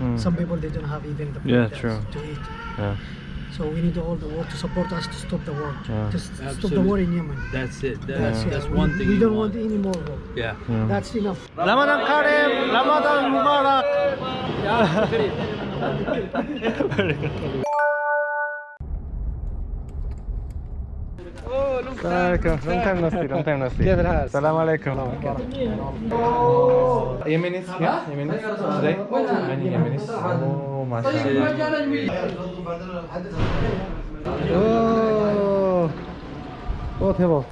Mm. Some people they don't have even the yeah, to eat. Yeah. So we need all the world to support us to stop the war, yeah. to Absolutely. stop the war in Yemen. That's it. That's, yeah. that's we, one thing. We don't want. want. any more war. Yeah. yeah. That's enough. Ramadan Karim, Ramadan Mubarak. Assalamualaikum. Long time no see. Long time no see. Assalamualaikum. Yemenis ya? Yemenis. Today? Many Yemenis. Oh, mashallah. Oh, oh 대박.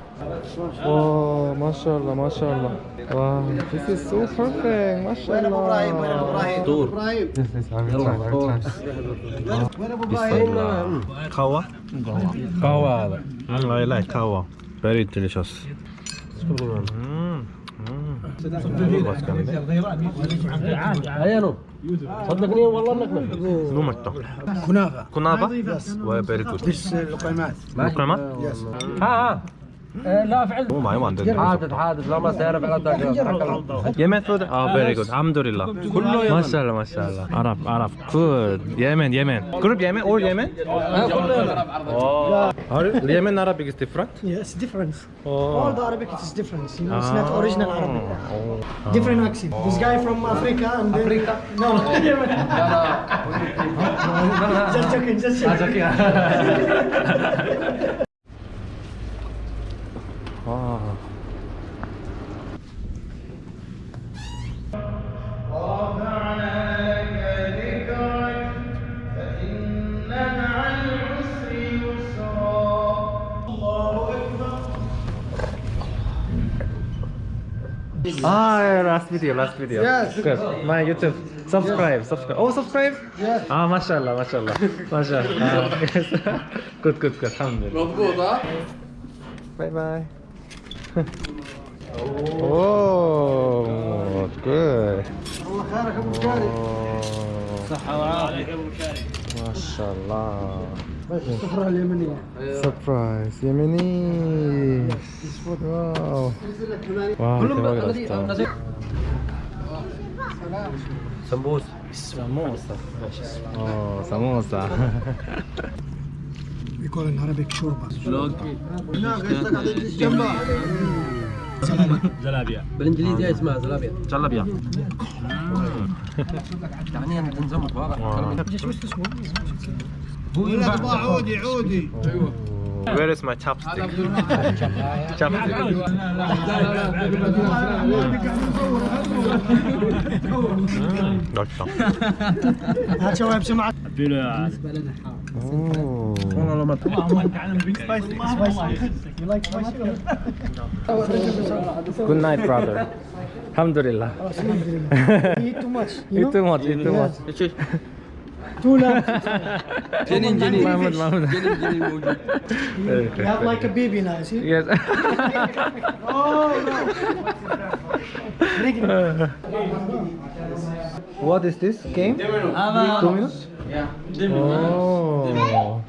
واو ما شاء الله ما شاء الله واو this is so perfect ما شاء الله وين ابو إبراهيم وين ابو إبراهيم وين ابو إبراهيم قهوه قهوه هذا والله لا قهوه very delicious عيانو صدقني والله انك شنو متى؟ كنافه كنافه؟ وفيري جود ليش اللقيمات؟ لقيمات؟ ها ها لا فعلا Oh my one. حادث حادث لا ما تعرف على ذاك Yemen food? Oh, very good. Alhamdulillah. كله ما شاء الله ما شاء الله. Arab, Arab. Good. Yemen, Yemen. Group Yemen or Yemen? Oh. Are Yemen Arabic is different? Yes, different. Oh. All the Arabic is different. You know, it's not original Arabic. Oh. Different accent. This guy from Africa and then Africa. No, Yemen. just joking, just joking. 와. Ah, last video, last video. Yes. Good. My YouTube. Subscribe, subscribe. Oh, subscribe? Yes. Ah, mashallah, mashallah. Mashallah. Ah, yes. good, good, good. Alhamdulillah. Bye bye. Oh, اوه جود الله خيرك أبو مشاري صحة وعافية. ما شاء الله السفرة اليمنية. سبرايز يمني واو. واو سمبوسة. سموسة اوه سموسة we call in Arabic shorba. زلابيا بالإنجليزي اسمها زلابيا زلابيا يعني أنا عودي عودي. أيوه. Where is my chopstick? chopstick. Good night, brother. Alhamdulillah. eat too much. You eat too much. Eat too much. Too long. You have like a baby now, see? Yes. oh, no. What is this game? Two minutes? Yeah. Oh.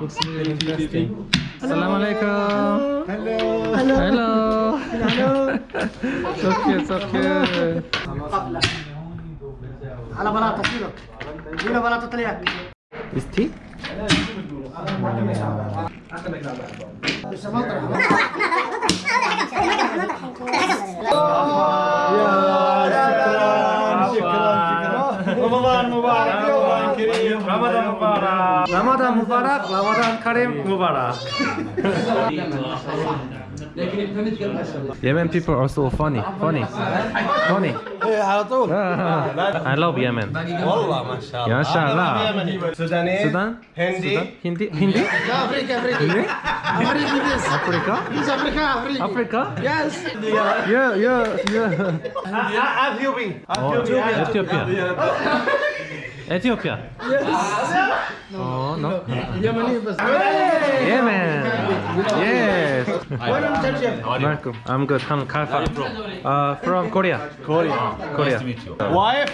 Looks really interesting. Assalamualaikum. Hello. Hello. Hello. So cute, so cute. على بلاطة كيلو. كيلو بلاطة طليان. Is tea? رمضان مبارك يوم كريم رمضان مبارك رمضان مبارك رمضان كريم مبارك Yemen people are so funny funny funny على طول I love Yemen والله ما شاء الله ما شاء الله سوداني Sudan هندي Hindi Hindi افريقيا افريقيا Hindi افريقيا بس Africa بس افريقيا افريقيا Africa يس Yeah yeah yeah اثيوبي Oh, Ethiopia Ethiopia. Yes. No, no. Yemeni was. Yemen. Yes. Where from Turkey? Welcome. I'm good. I'm Kalfa. Uh, from Korea. Korea. Korea. Nice to meet you. Wife.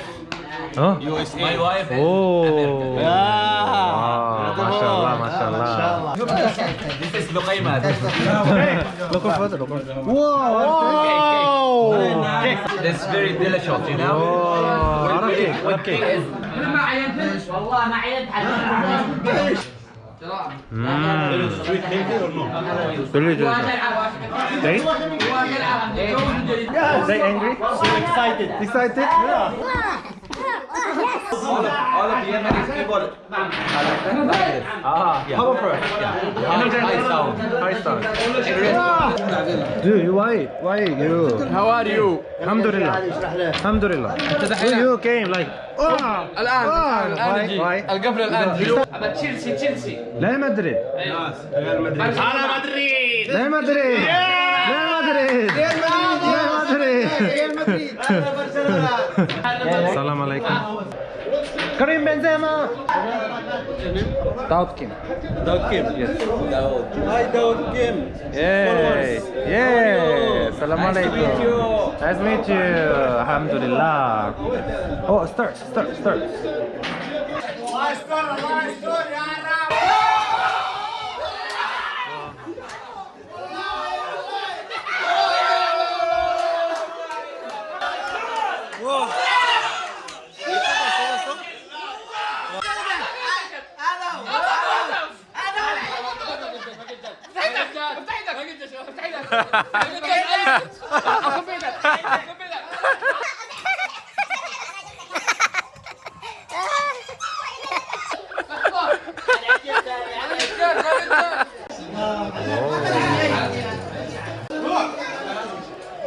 يو اس اي ماي وايف ما شاء الله ما شاء الله. This is لقيمة لقم فضل very mm. angry? So excited. Excited? Yeah. All of, all of Yemenis people are like that. Like this. Ah, Yeah. powerful. Yeah. High sound. High sound. Dude, why? Why you? How are you? Alhamdulillah. Alhamdulillah. So you came like. Ah, الآن ah, الآن why? نجي Why? القفلة الآن هذا تشيلسي تشيلسي لا مدريد. أنا مدريد لا مدريد. لا مدريد. لا مدريد. السلام عليكم. Karim Benzema! Daud Kim. Daud Kim? Yes. Hi Daud Kim. Yay! Yay! Salam nice alaikum. Nice to meet you. Nice to meet you. Alhamdulillah. Oh, start, start, start.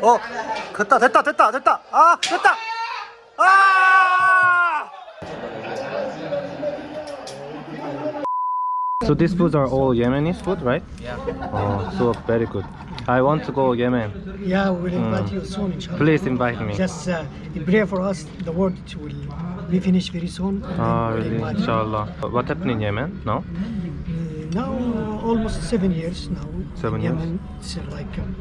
어, 됐다, 됐다, 됐다, 됐다. 아, 됐다. 아! So these foods are all Yemenis food, right? Yeah. Oh, so very good. I want to go Yemen. Yeah, we will invite you soon, inshallah. Please invite me. Just uh, pray for us. The world will be finished very soon. Ah, we'll really? invite you. Inshallah. What happened in Yemen? No? Uh, now almost seven years now. Seven years? Yemen, It's uh, like um,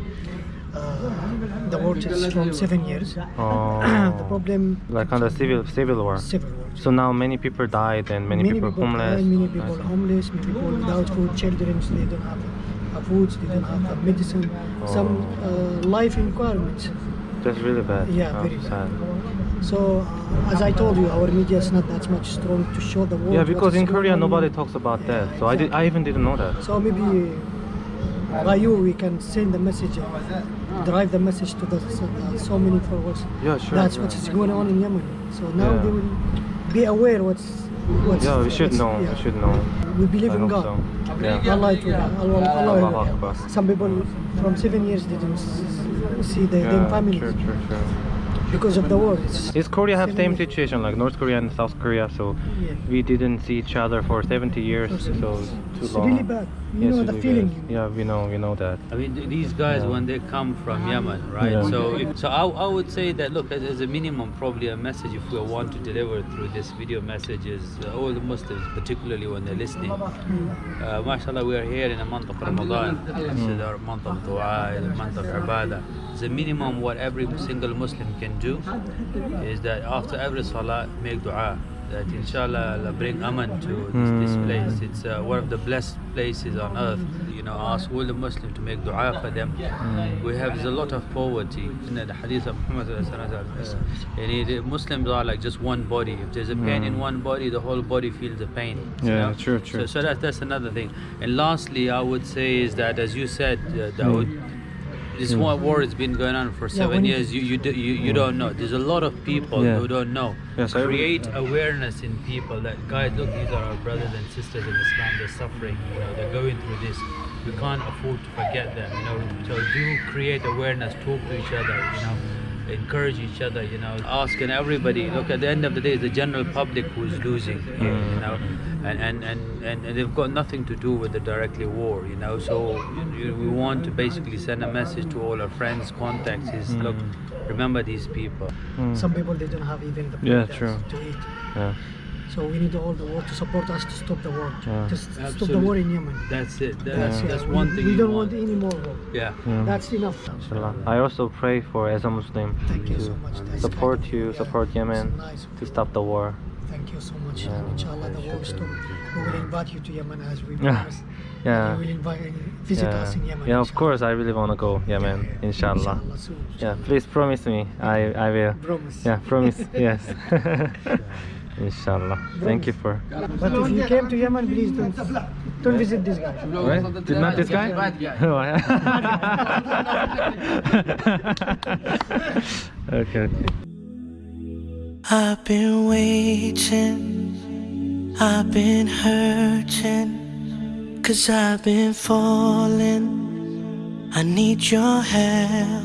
uh, the war is from seven years. Oh. the problem Like on the civil civil war. civil war. So now many people died and many, people, homeless. died, many people homeless, many people without food, children they don't have uh, food, they don't have medicine, some uh, life requirements. That's really bad. Yeah, Oh, very sad. So uh, as I told you, our media is not that much strong to show the world. Yeah, because in Korea nobody talks about that. So I did. I even didn't know that. So maybe by you we can send the message, drive the message to the so, uh, so many followers. Yeah, sure. That's yeah. what is going on in Yemen. So now Yeah. they will be aware what's. What's Yeah, we should know. yeah. We should know. We believe I in God. so. Yeah. Allah, Allah, Allah, Akbar. Some people from seven years didn't see their, their Yeah, families true, true, true. Because of the war. It's, Is Korea have same situation like North Korea and South Korea? So Yeah. we didn't see each other for 70 years. So it's too it's long. really bad. You Yes, know really the bad. feeling. Yeah, we know. We know that. I mean, these guys Yeah. when they come from Yemen, right? Yeah. So, if, so I, I would say that look, as, as a minimum, probably a message if we want to deliver through this video message is uh, all the Muslims, particularly when they're listening. Uh, mashallah, we are here in the month of Ramadan. This is our month of dua, the month of ibadah. The minimum what every single Muslim can do is that after every salah, make dua. That inshallah Allah bring aman to this, this Hmm. place. It's uh, one of the blessed places on earth. You know, ask all the Muslims to make dua for them. We have a lot of poverty. In the hadith of Muhammad sallallahu alaihi wasallam, uh, Muslims are like just one body. If there's a pain in one body, the whole body feels the pain. Yeah, know? true, true. So, so that, that's another thing. And lastly, I would say is that as you said, uh, Dawood, this Mm. war war has been going on for seven when- years. You you do, you, you don't know. There's a lot of people Yeah. who don't know. Yes, I- Create awareness in people that guys, look, these are our brothers and sisters in Islam. They're suffering. You know, they're going through this. We can't afford to forget them. You know, so do create awareness. Talk to each other. You know. Encourage each other, you know, asking everybody. Look, at the end of the day, it's the general public who's losing here, you know, and and, and, and and they've got nothing to do with the directly war, you know. So you- we want to basically send a message to all our friends, contacts. Is look, remember these people. Mm. Some people they don't have even the Yeah, true. to eat. Yeah. So we need all the world to support us to stop the war, Yeah. to s- stop the war in Yemen. That's it. That- That's, That's, it. one we, thing we don't want. want any more war. Yeah. Yeah. That's enough. Inshallah. I also pray for as a Muslim Thank you to so much. Support kind of you, yeah, support Yemen, nice to you. stop the war. Thank you so much. Yeah. Inshallah, the war stop. We will invite you to Yemen as we Yeah. promised. Yeah. You will invite, visit Yeah. us in Yemen. Yeah, of course. I really want to go Yemen, Yeah, inshallah. soon, Yeah, please promise me. I I will. Promise. Yeah, promise. yes. inshallah. Thank you for. But if you came to Yemen, please don't, don't visit this guy. Right? Did not this guy? Oh, yeah. okay. Okay. I've been waiting, I've been hurting, cause I've been falling. I need your help.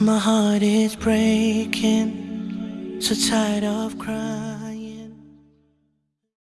My heart is breaking, so tired of crying.